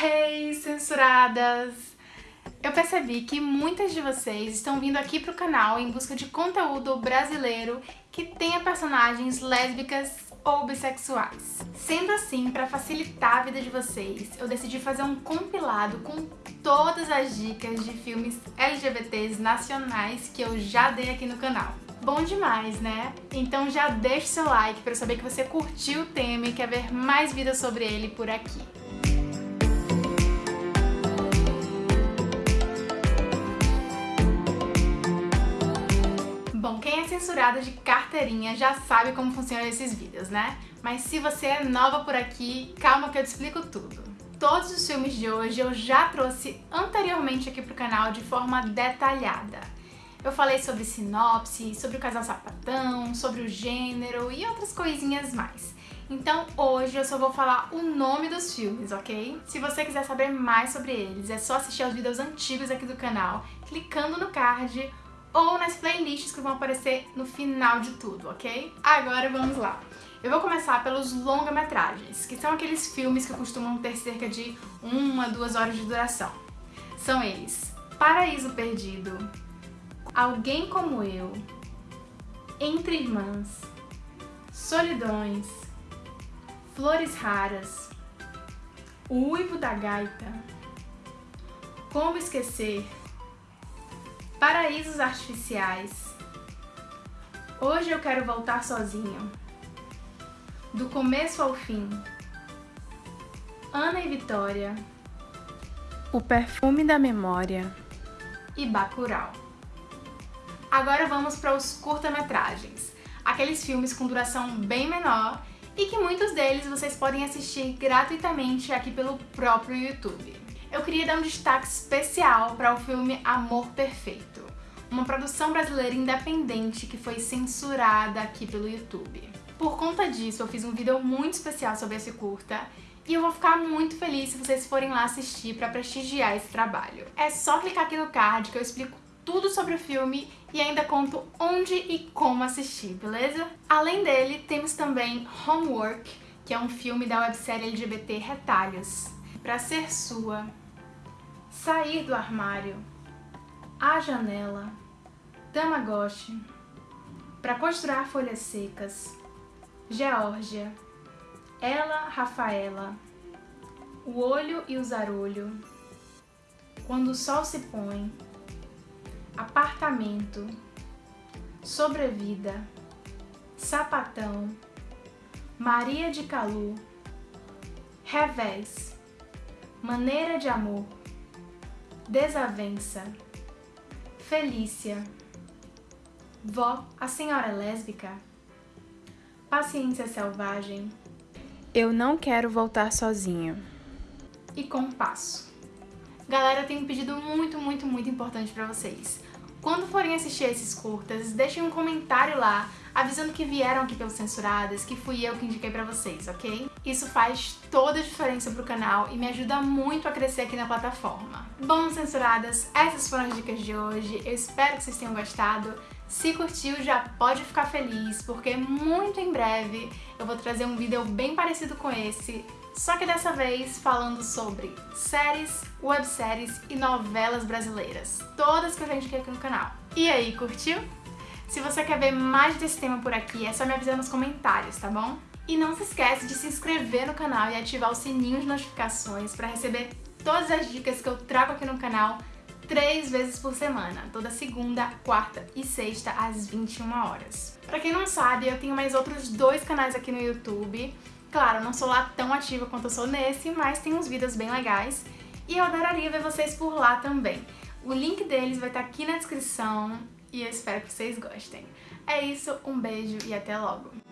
Hey, censuradas! Eu percebi que muitas de vocês estão vindo aqui pro canal em busca de conteúdo brasileiro que tenha personagens lésbicas ou bissexuais. Sendo assim, para facilitar a vida de vocês, eu decidi fazer um compilado com todas as dicas de filmes LGBTs nacionais que eu já dei aqui no canal. Bom demais, né? Então já deixa seu like para saber que você curtiu o tema e quer ver mais vídeos sobre ele por aqui. Censurada de carteirinha já sabe como funcionam esses vídeos, né? Mas se você é nova por aqui, calma que eu te explico tudo. Todos os filmes de hoje eu já trouxe anteriormente aqui pro canal de forma detalhada. Eu falei sobre sinopse, sobre o casal sapatão, sobre o gênero e outras coisinhas mais. Então hoje eu só vou falar o nome dos filmes, ok? Se você quiser saber mais sobre eles, é só assistir aos vídeos antigos aqui do canal, clicando no card ou nas playlists que vão aparecer no final de tudo, ok? Agora vamos lá. Eu vou começar pelos longa-metragens, que são aqueles filmes que costumam ter cerca de uma, duas horas de duração. São eles Paraíso Perdido, Alguém Como Eu, Entre Irmãs, Solidões, Flores Raras, O Uivo da Gaita, Como Esquecer, Paraísos Artificiais, Hoje Eu Quero Voltar Sozinho, Do Começo ao Fim, Ana e Vitória, O Perfume da Memória. E Bacurau. Agora vamos para os curta-metragens, aqueles filmes com duração bem menor e que muitos deles vocês podem assistir gratuitamente aqui pelo próprio YouTube. Eu queria dar um destaque especial para o filme Amor Perfeito, uma produção brasileira independente que foi censurada aqui pelo YouTube. Por conta disso, eu fiz um vídeo muito especial sobre esse curta e eu vou ficar muito feliz se vocês forem lá assistir para prestigiar esse trabalho. É só clicar aqui no card que eu explico tudo sobre o filme e ainda conto onde e como assistir, beleza? Além dele, temos também Homework, que é um filme da websérie LGBT Retalhos. Pra Ser Sua, Sair do Armário, A Janela, Tamagotchi, Pra Costurar Folhas Secas, Geórgia, Ela, Rafaela, O Olho e o Zarolho, Quando o Sol se Põe, apartamento, sobrevida, sapatão, Maria de Calu, revés, maneira de amor, desavença, Felícia, vó, a senhora é lésbica, paciência selvagem, eu não quero voltar sozinho e compasso. Galera, eu tenho um pedido muito, muito, muito importante pra vocês. Quando forem assistir esses curtas, deixem um comentário lá avisando que vieram aqui pelos Censuradas, que fui eu que indiquei pra vocês, ok? Isso faz toda a diferença pro canal e me ajuda muito a crescer aqui na plataforma. Bom, Censuradas, essas foram as dicas de hoje, eu espero que vocês tenham gostado. Se curtiu, já pode ficar feliz, porque muito em breve eu vou trazer um vídeo bem parecido com esse, só que dessa vez falando sobre séries, webséries e novelas brasileiras, todas que eu já indiquei aqui no canal. E aí, curtiu? Se você quer ver mais desse tema por aqui, é só me avisar nos comentários, tá bom? E não se esquece de se inscrever no canal e ativar o sininho de notificações para receber todas as dicas que eu trago aqui no canal três vezes por semana, toda segunda, quarta e sexta às 21 horas. Pra quem não sabe, eu tenho mais outros dois canais aqui no YouTube, Claro, não sou lá tão ativa quanto eu sou nesse, mas tem uns vídeos bem legais e eu adoraria ver vocês por lá também. O link deles vai estar aqui na descrição e eu espero que vocês gostem. É isso, um beijo e até logo!